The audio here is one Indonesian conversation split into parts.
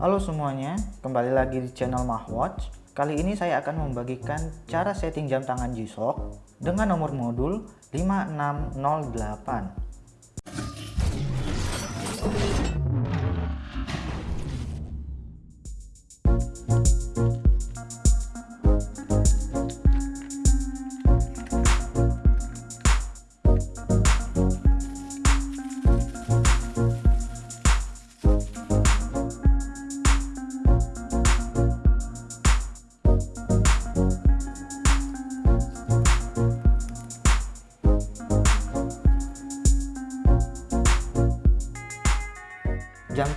Halo semuanya, kembali lagi di channel Mahwatch. Kali ini saya akan membagikan cara setting jam tangan G-Shock dengan nomor modul 5608.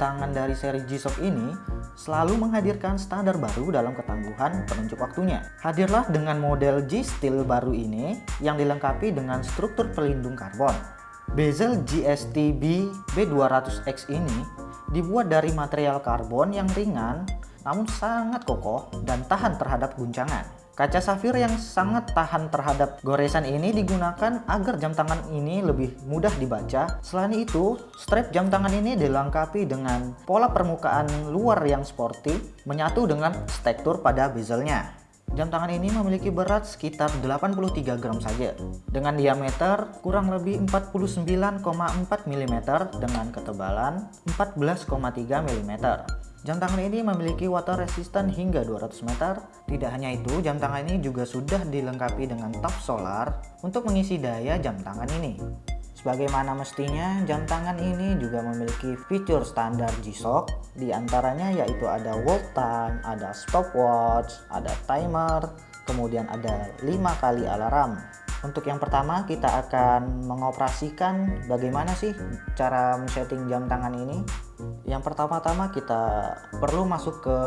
Tangan dari seri G-Shock ini selalu menghadirkan standar baru dalam ketangguhan penunjuk waktunya. Hadirlah dengan model G-Steel baru ini yang dilengkapi dengan struktur pelindung karbon. Bezel GSTB B200X ini dibuat dari material karbon yang ringan namun sangat kokoh dan tahan terhadap guncangan. Kaca safir yang sangat tahan terhadap goresan ini digunakan agar jam tangan ini lebih mudah dibaca. Selain itu, strap jam tangan ini dilengkapi dengan pola permukaan luar yang sporty menyatu dengan struktur pada bezelnya. Jam tangan ini memiliki berat sekitar 83 gram saja dengan diameter kurang lebih 49,4 mm dengan ketebalan 14,3 mm. Jam tangan ini memiliki water resistant hingga 200 meter. Tidak hanya itu, jam tangan ini juga sudah dilengkapi dengan top solar untuk mengisi daya jam tangan ini. Sebagaimana mestinya, jam tangan ini juga memiliki fitur standar G-Shock, di antaranya yaitu ada world time, ada stopwatch, ada timer, kemudian ada 5 kali alarm. Untuk yang pertama kita akan mengoperasikan bagaimana sih cara men-setting jam tangan ini. Yang pertama-tama kita perlu masuk ke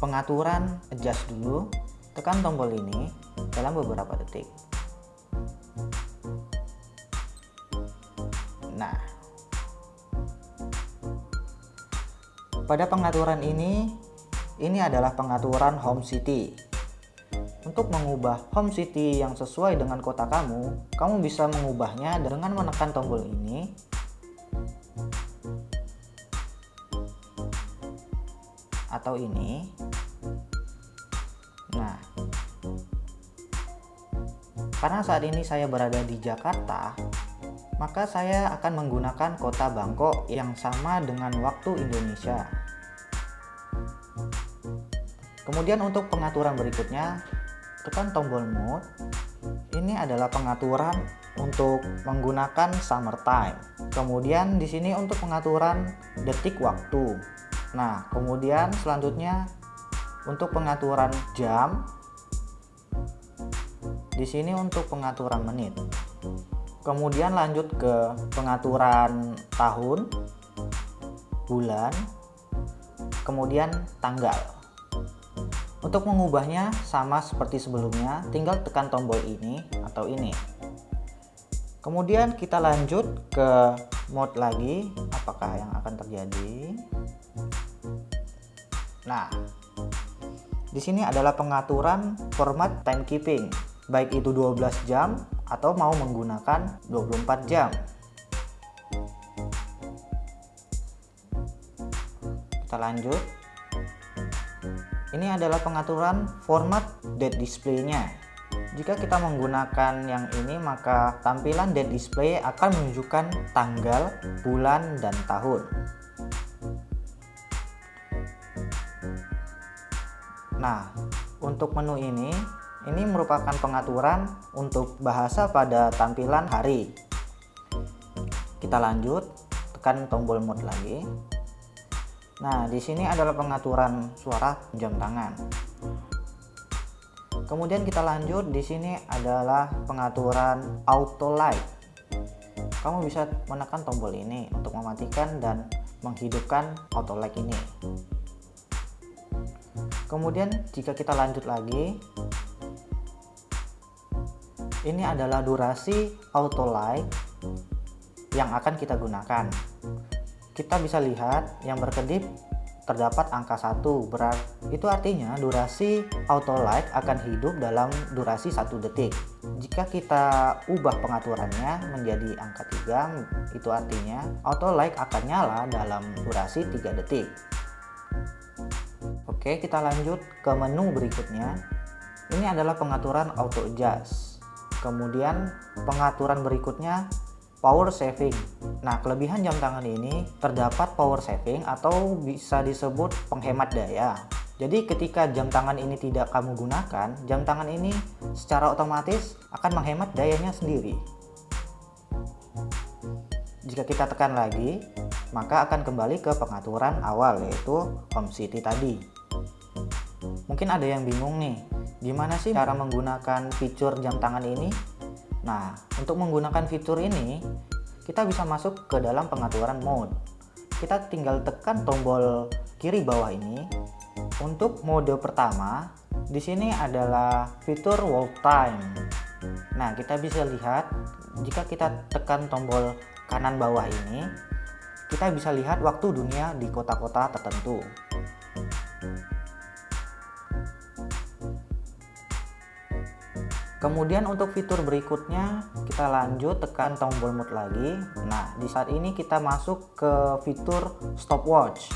pengaturan adjust dulu. Tekan tombol ini dalam beberapa detik. Nah, pada pengaturan ini, ini adalah pengaturan home city. Untuk mengubah home city yang sesuai dengan kota kamu, kamu bisa mengubahnya dengan menekan tombol ini. Atau ini. Nah, karena saat ini saya berada di Jakarta, maka saya akan menggunakan kota Bangkok yang sama dengan waktu Indonesia. Kemudian untuk pengaturan berikutnya, tekan tombol mode ini adalah pengaturan untuk menggunakan summer time. Kemudian di sini untuk pengaturan detik waktu. Nah kemudian selanjutnya untuk pengaturan jam. Di sini untuk pengaturan menit kemudian lanjut ke pengaturan tahun bulan kemudian tanggal untuk mengubahnya sama seperti sebelumnya, tinggal tekan tombol ini atau ini. Kemudian kita lanjut ke mode lagi, apakah yang akan terjadi. Nah, di sini adalah pengaturan format timekeeping, baik itu 12 jam atau mau menggunakan 24 jam. Kita lanjut ini adalah pengaturan format date display-nya. Jika kita menggunakan yang ini, maka tampilan date display akan menunjukkan tanggal, bulan, dan tahun. Nah, untuk menu ini, ini merupakan pengaturan untuk bahasa pada tampilan hari. Kita lanjut, tekan tombol mode lagi. Nah, di sini adalah pengaturan suara jam tangan. Kemudian kita lanjut, di sini adalah pengaturan auto light. Kamu bisa menekan tombol ini untuk mematikan dan menghidupkan auto light ini. Kemudian jika kita lanjut lagi, ini adalah durasi auto light yang akan kita gunakan kita bisa lihat yang berkedip terdapat angka satu berat itu artinya durasi auto light akan hidup dalam durasi satu detik jika kita ubah pengaturannya menjadi angka 3 itu artinya auto light akan nyala dalam durasi 3 detik Oke, kita lanjut ke menu berikutnya. Ini adalah pengaturan auto adjust. Kemudian pengaturan berikutnya power saving. Nah, kelebihan jam tangan ini terdapat power saving atau bisa disebut penghemat daya. Jadi ketika jam tangan ini tidak kamu gunakan, jam tangan ini secara otomatis akan menghemat dayanya sendiri. Jika kita tekan lagi, maka akan kembali ke pengaturan awal yaitu home city tadi. Mungkin ada yang bingung nih, gimana sih cara menggunakan fitur jam tangan ini? Nah, untuk menggunakan fitur ini, kita bisa masuk ke dalam pengaturan mode. Kita tinggal tekan tombol kiri bawah ini. Untuk mode pertama, di sini adalah fitur world time. Nah, kita bisa lihat jika kita tekan tombol kanan bawah ini, kita bisa lihat waktu dunia di kota-kota tertentu. Kemudian untuk fitur berikutnya kita lanjut tekan tombol mode lagi. Nah di saat ini kita masuk ke fitur stopwatch.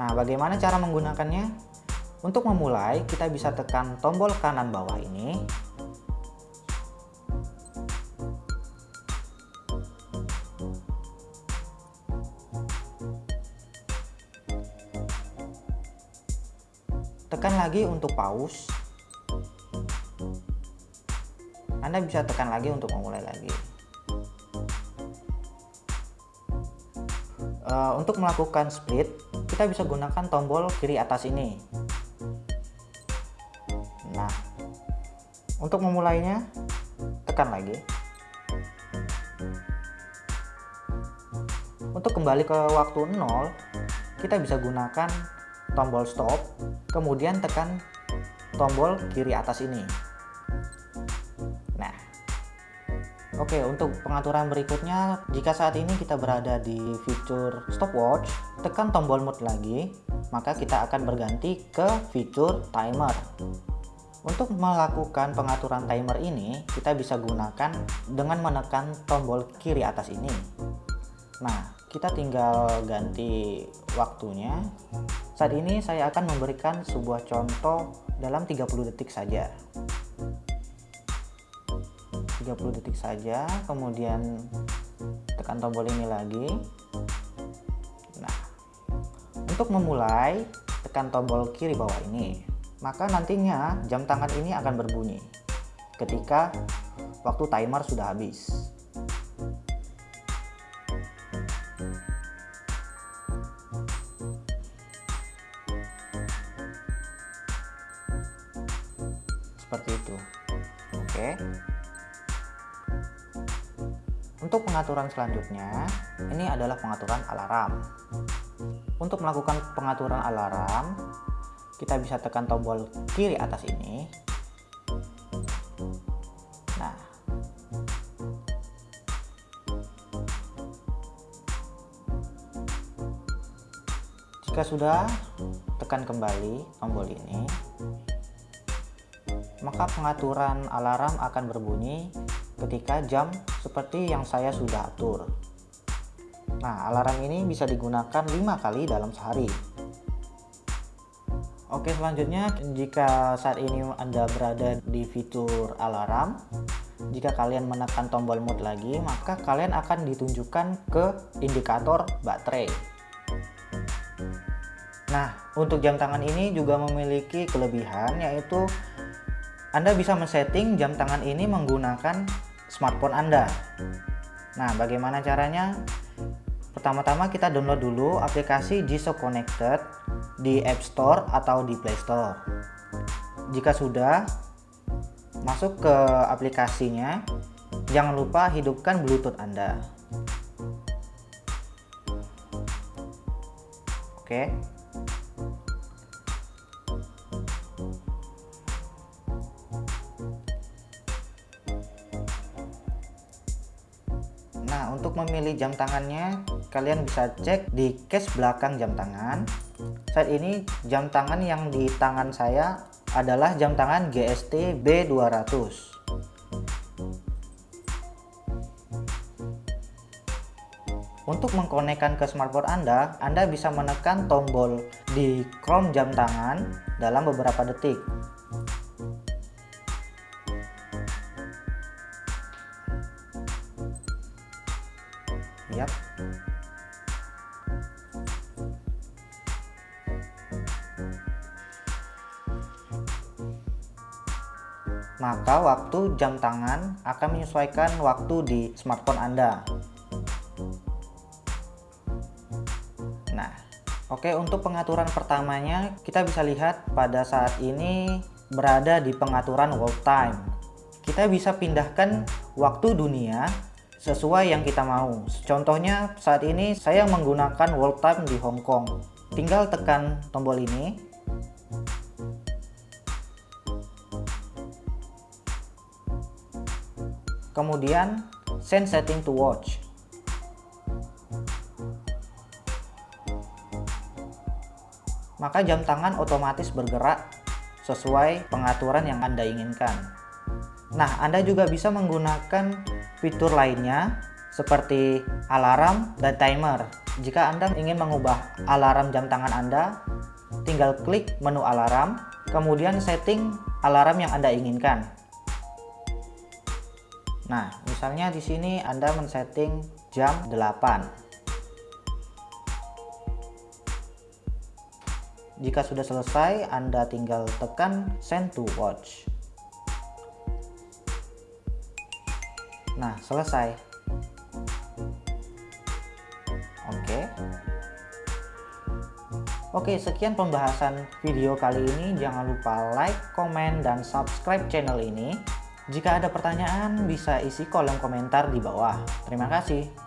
Nah bagaimana cara menggunakannya? Untuk memulai kita bisa tekan tombol kanan bawah ini. Tekan lagi untuk pause anda bisa tekan lagi untuk memulai lagi. Uh, untuk melakukan split, kita bisa gunakan tombol kiri atas ini. Nah, untuk memulainya, tekan lagi. Untuk kembali ke waktu 0, kita bisa gunakan tombol stop, kemudian tekan tombol kiri atas ini. Oke, untuk pengaturan berikutnya, jika saat ini kita berada di fitur stopwatch, tekan tombol mode lagi, maka kita akan berganti ke fitur timer. Untuk melakukan pengaturan timer ini, kita bisa gunakan dengan menekan tombol kiri atas ini. Nah, kita tinggal ganti waktunya. Saat ini saya akan memberikan sebuah contoh dalam 30 detik saja. 30 detik saja kemudian tekan tombol ini lagi. Nah untuk memulai tekan tombol kiri bawah ini. Maka nantinya jam tangan ini akan berbunyi ketika waktu timer sudah habis pengaturan selanjutnya, ini adalah pengaturan alarm. Untuk melakukan pengaturan alarm, kita bisa tekan tombol kiri atas ini. Nah, jika sudah, tekan kembali tombol ini, maka pengaturan alarm akan berbunyi ketika jam seperti yang saya sudah atur. Nah, alarm ini bisa digunakan 5 kali dalam sehari. Oke, selanjutnya jika saat ini Anda berada di fitur alarm, jika kalian menekan tombol mode lagi, maka kalian akan ditunjukkan ke indikator baterai. Nah, untuk jam tangan ini juga memiliki kelebihan yaitu Anda bisa men-setting jam tangan ini menggunakan smartphone Anda. Nah, bagaimana caranya? Pertama-tama kita download dulu aplikasi G-Shock Connected di App Store atau di Play Store. Jika sudah, masuk ke aplikasinya, jangan lupa hidupkan Bluetooth Anda. Oke. Nah, memilih jam tangannya, kalian bisa cek di case belakang jam tangan. Saat ini jam tangan yang di tangan saya adalah jam tangan GST B200. Untuk mengkonekkan ke smartphone Anda, Anda bisa menekan tombol di Chrome jam tangan dalam beberapa detik. Yap. Maka waktu jam tangan akan menyesuaikan waktu di smartphone Anda. Nah, oke untuk pengaturan pertamanya kita bisa lihat pada saat ini berada di pengaturan world time. Kita bisa pindahkan waktu dunia sesuai yang kita mau. Contohnya saat ini saya menggunakan world time di Hong Kong. Tinggal tekan tombol ini Kemudian send setting to watch. Maka jam tangan otomatis bergerak sesuai pengaturan yang Anda inginkan. Nah, Anda juga bisa menggunakan fitur lainnya seperti alarm dan timer. Jika Anda ingin mengubah alarm jam tangan Anda, tinggal klik menu alarm, kemudian setting alarm yang Anda inginkan. Nah, misalnya di sini Anda men-setting jam 8. Jika sudah selesai, Anda tinggal tekan send to watch. Nah, selesai. Oke. Oke, sekian pembahasan video kali ini. Jangan lupa like, komen, dan subscribe channel ini. Jika ada pertanyaan, bisa isi kolom komentar di bawah. Terima kasih.